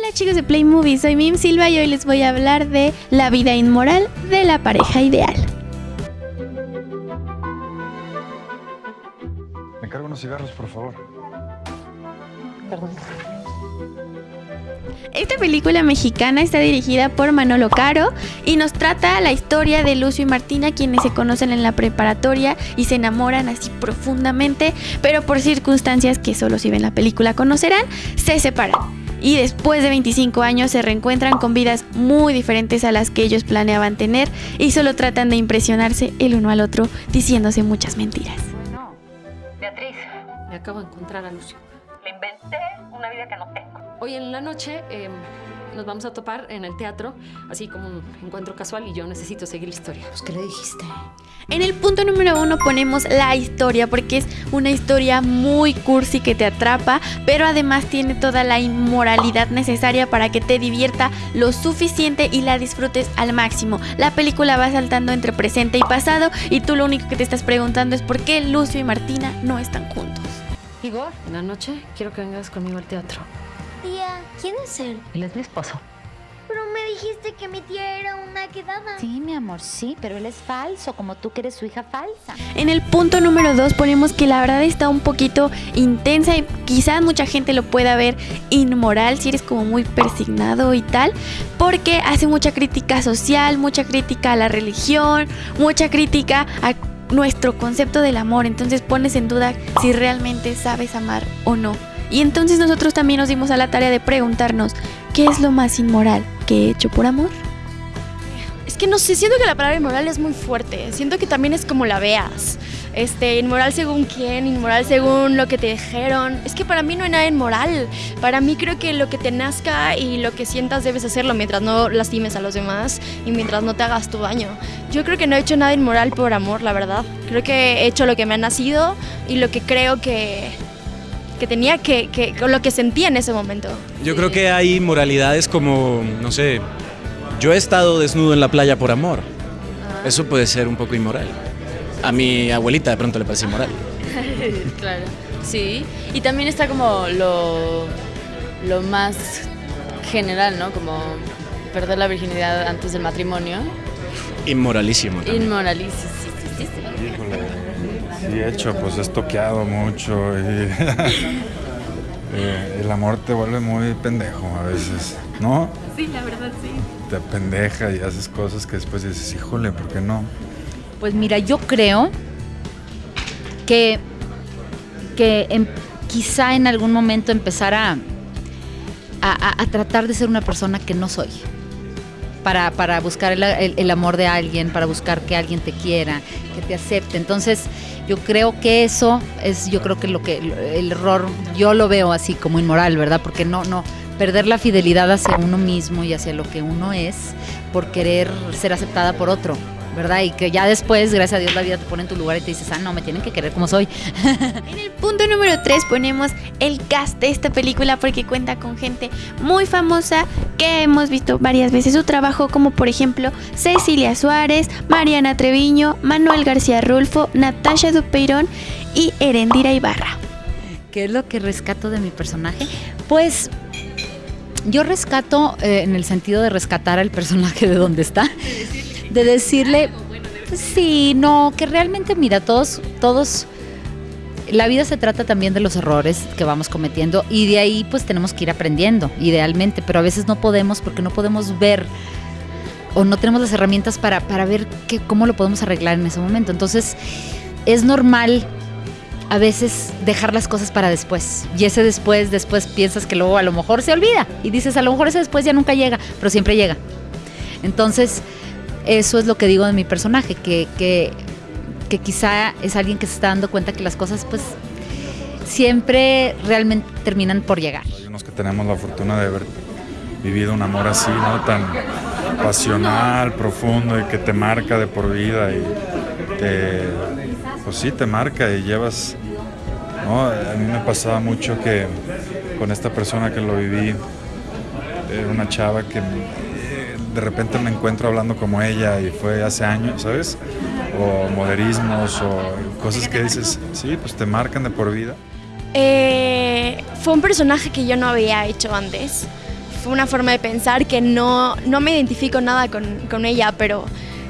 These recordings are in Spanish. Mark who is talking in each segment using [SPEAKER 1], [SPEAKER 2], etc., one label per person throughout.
[SPEAKER 1] Hola chicos de Play Movie, soy Mim Silva y hoy les voy a hablar de la vida inmoral de la pareja ideal.
[SPEAKER 2] Me encargo unos cigarros, por favor.
[SPEAKER 3] Perdón.
[SPEAKER 1] Esta película mexicana está dirigida por Manolo Caro y nos trata la historia de Lucio y Martina, quienes se conocen en la preparatoria y se enamoran así profundamente, pero por circunstancias que solo si ven la película conocerán, se separan. Y después de 25 años se reencuentran con vidas muy diferentes a las que ellos planeaban tener y solo tratan de impresionarse el uno al otro diciéndose muchas mentiras.
[SPEAKER 3] Bueno, Beatriz,
[SPEAKER 4] Me acabo de encontrar a Lucio.
[SPEAKER 3] le inventé una vida que no tengo.
[SPEAKER 4] Hoy en la noche eh, nos vamos a topar en el teatro, así como un encuentro casual y yo necesito seguir la historia.
[SPEAKER 5] Pues, ¿qué le dijiste?
[SPEAKER 1] En el punto número uno ponemos la historia porque es una historia muy cursi que te atrapa, pero además tiene toda la inmoralidad necesaria para que te divierta lo suficiente y la disfrutes al máximo. La película va saltando entre presente y pasado y tú lo único que te estás preguntando es por qué Lucio y Martina no están juntos.
[SPEAKER 4] Igor, en la noche quiero que vengas conmigo al teatro.
[SPEAKER 6] Tía, ¿quién es él?
[SPEAKER 5] Él es mi esposo.
[SPEAKER 6] Pero me dijiste que mi tía era una quedada.
[SPEAKER 5] Sí, mi amor, sí, pero él es falso, como tú que eres su hija falsa.
[SPEAKER 1] En el punto número 2 ponemos que la verdad está un poquito intensa y quizás mucha gente lo pueda ver inmoral si eres como muy persignado y tal, porque hace mucha crítica social, mucha crítica a la religión, mucha crítica a nuestro concepto del amor, entonces pones en duda si realmente sabes amar o no. Y entonces nosotros también nos dimos a la tarea de preguntarnos, ¿qué es lo más inmoral que he hecho por amor?
[SPEAKER 7] Es que no sé, siento que la palabra inmoral es muy fuerte. Siento que también es como la veas. Este, inmoral según quién, inmoral según lo que te dijeron. Es que para mí no hay nada inmoral. Para mí creo que lo que te nazca y lo que sientas debes hacerlo mientras no lastimes a los demás y mientras no te hagas tu daño. Yo creo que no he hecho nada inmoral por amor, la verdad. Creo que he hecho lo que me ha nacido y lo que creo que, que tenía que, que, lo que sentía en ese momento.
[SPEAKER 8] Yo creo que hay moralidades como, no sé, yo he estado desnudo en la playa por amor. Eso puede ser un poco inmoral. A mi abuelita de pronto le parece inmoral.
[SPEAKER 9] claro, sí. Y también está como lo, lo más general, ¿no? Como perder la virginidad antes del matrimonio.
[SPEAKER 8] Inmoralísimo. también.
[SPEAKER 9] Inmoralísimo.
[SPEAKER 2] Híjole, sí he hecho, pues he toqueado mucho y eh, el amor te vuelve muy pendejo a veces, ¿no?
[SPEAKER 1] Sí, la verdad sí.
[SPEAKER 2] Te pendeja y haces cosas que después dices, híjole, ¿por qué no?
[SPEAKER 5] Pues mira, yo creo que, que em- quizá en algún momento empezar a, a- a- a tratar de ser una persona que no soy. Para, para buscar el, el- el amor de alguien, para buscar que alguien te quiera, que te acepte. Entonces, yo creo que eso es, yo creo que lo que el error, yo lo veo así como inmoral, ¿verdad? Porque no, no, perder la fidelidad hacia uno mismo y hacia lo que uno es por querer ser aceptada por otro, ¿verdad? Y que ya después, gracias a Dios, la vida te pone en tu lugar y te dices, ah, no, me tienen que querer como soy.
[SPEAKER 1] En el punto número 3 ponemos el cast de esta película porque cuenta con gente muy famosa que hemos visto varias veces su trabajo, como por ejemplo Cecilia Suárez, Mariana Treviño, Manuel García Rulfo, Natasha Dupeirón y Erendira Ibarra.
[SPEAKER 5] ¿Qué es lo que rescato de mi personaje? Pues yo rescato eh, en el sentido de rescatar al personaje de donde está, de decirle, sí, no, que realmente mira, todos, todos, la vida se trata también de los errores que vamos cometiendo y de ahí pues tenemos que ir aprendiendo, idealmente, pero a veces no podemos porque no podemos ver o no tenemos las herramientas para, para ver cómo lo podemos arreglar en ese momento. Entonces, es normal a veces dejar las cosas para después. Y ese después, después piensas que luego a lo mejor se olvida. Y dices, a lo mejor ese después ya nunca llega, pero siempre llega. Entonces, eso es lo que digo de mi personaje, que, que, quizá es alguien que se está dando cuenta que las cosas pues siempre realmente terminan por llegar.
[SPEAKER 2] Hay unos que tenemos la fortuna de haber vivido un amor así, ¿no? Tan pasional, profundo y que te marca de por vida y te, pues sí, te marca y llevas. A mí me pasaba mucho que con esta persona que lo viví, era una chava que eh, de repente me encuentro hablando como ella y fue hace años, ¿sabes? O moderismos o cosas que dices, sí, pues te marcan de por vida.
[SPEAKER 7] Eh, fue un personaje que yo no había hecho antes. fue una forma de pensar que no, no me identifico nada con, con ella, pero,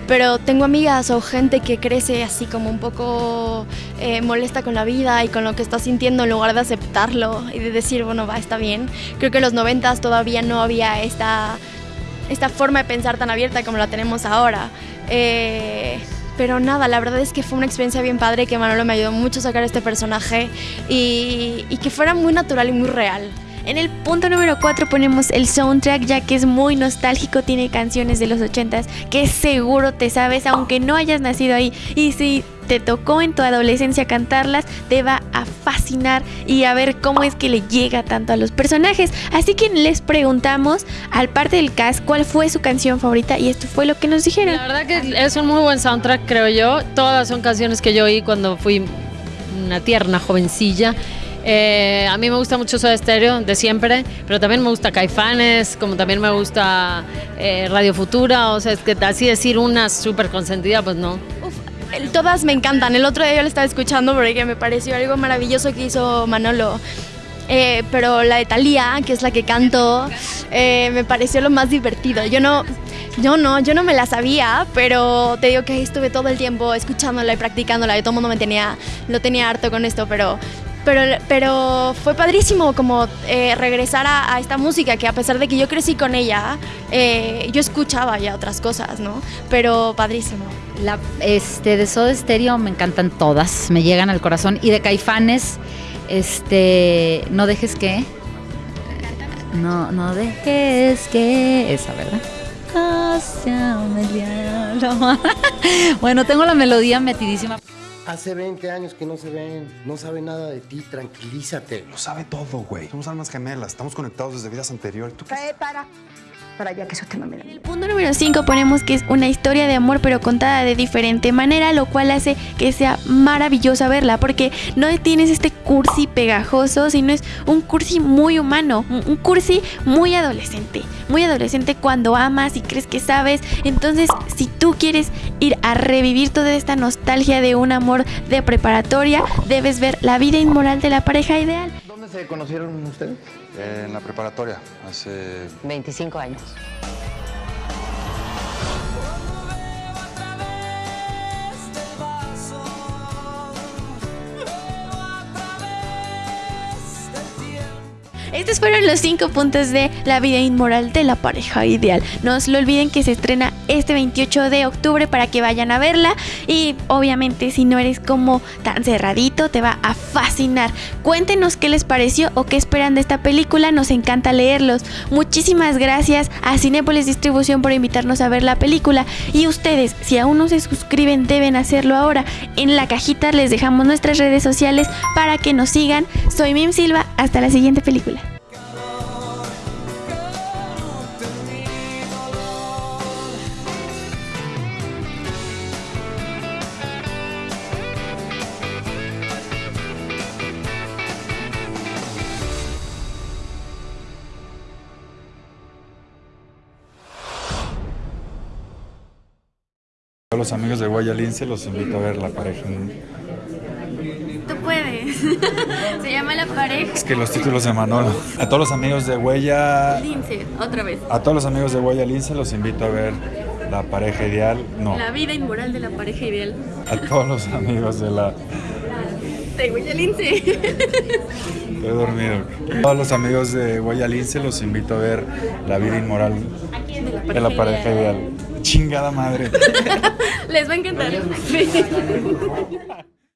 [SPEAKER 7] pero tengo amigas o gente que crece así como un poco eh, molesta con la vida y con lo que está sintiendo en lugar de aceptarlo y de decir, bueno, va, está bien. Creo que en los noventas todavía no había esta, esta forma de pensar tan abierta como la tenemos ahora. Eh, pero nada, la verdad es que fue una experiencia bien padre que Manolo me ayudó mucho a sacar este personaje y, que fuera muy natural y muy real.
[SPEAKER 1] En el punto número 4 ponemos el soundtrack ya que es muy nostálgico, tiene canciones de los 80s que seguro te sabes aunque no hayas nacido ahí y si te tocó en tu adolescencia cantarlas te va a fascinar y a ver cómo es que le llega tanto a los personajes. Así que les preguntamos al parte del cast cuál fue su canción favorita y esto fue lo que nos dijeron.
[SPEAKER 4] La verdad que es un muy buen soundtrack creo yo. Todas son canciones que yo oí cuando fui una tierna jovencilla. Eh, a mí me gusta mucho Soda Stereo de siempre, pero también me gusta Caifanes, como también me gusta eh, Radio Futura, o sea, es que así decir una súper consentida, pues no.
[SPEAKER 7] Todas me encantan. El otro día yo la estaba escuchando porque me pareció algo maravilloso que hizo Manolo. Eh, pero la de Thalía, que es la que canto, eh, me pareció lo más divertido. Yo no, yo no, yo no me la sabía, pero te digo que estuve todo el tiempo escuchándola y practicándola. Y todo el mundo me tenía, lo tenía harto con esto, pero, pero, pero fue padrísimo como eh, regresar a, esta música que a pesar de que yo crecí con ella, eh, yo escuchaba ya otras cosas, ¿no? Pero padrísimo.
[SPEAKER 5] La, este, de Soda Stereo me encantan todas, me llegan al corazón. Y de Caifanes, este, no dejes que. No, no dejes que. Esa, ¿verdad? Bueno, tengo la melodía metidísima.
[SPEAKER 10] Hace 20 años que no se ven, no sabe nada de ti, tranquilízate.
[SPEAKER 11] Lo sabe todo, güey. Somos almas gemelas, estamos conectados desde vidas anteriores. ¿Tú qué
[SPEAKER 3] para. Para allá que eso te mame la
[SPEAKER 1] el punto número 5 ponemos que es una historia de amor pero contada de diferente manera, lo cual hace que sea maravillosa verla porque no tienes este cursi pegajoso, sino es un cursi muy humano, un cursi muy adolescente, muy adolescente cuando amas y crees que sabes. Entonces, si tú quieres ir a revivir toda esta nostalgia de un amor de preparatoria, debes ver La vida inmoral de la pareja ideal.
[SPEAKER 10] ¿Dónde se conocieron ustedes?
[SPEAKER 11] En la preparatoria, hace
[SPEAKER 3] 25 años.
[SPEAKER 1] Estos fueron los cinco puntos de la vida inmoral de la pareja ideal. No se lo olviden que se estrena este 28 de octubre para que vayan a verla. Y obviamente si no eres como tan cerradito, te va a fascinar. Cuéntenos qué les pareció o qué esperan de esta película. Nos encanta leerlos. Muchísimas gracias a Cinépolis Distribución por invitarnos a ver la película. Y ustedes, si aún no se suscriben, deben hacerlo ahora. En la cajita les dejamos nuestras redes sociales para que nos sigan. Soy Mim Silva. Hasta la siguiente película.
[SPEAKER 2] A los amigos de Guayalince los invito a ver la pareja.
[SPEAKER 1] Tú puedes. Se llama La Pareja.
[SPEAKER 2] Es que los títulos de Manolo. A todos los amigos de Huella,
[SPEAKER 1] Lince, otra vez.
[SPEAKER 2] a todos los amigos de Guayalince los invito a ver la pareja ideal. No,
[SPEAKER 1] La vida inmoral de la pareja ideal.
[SPEAKER 2] a todos los amigos de la.
[SPEAKER 1] De Lince.
[SPEAKER 2] Estoy dormido. A todos los amigos de Guayalince los invito a ver la vida inmoral de la pareja ideal. Chingada madre.
[SPEAKER 1] Les va a encantar.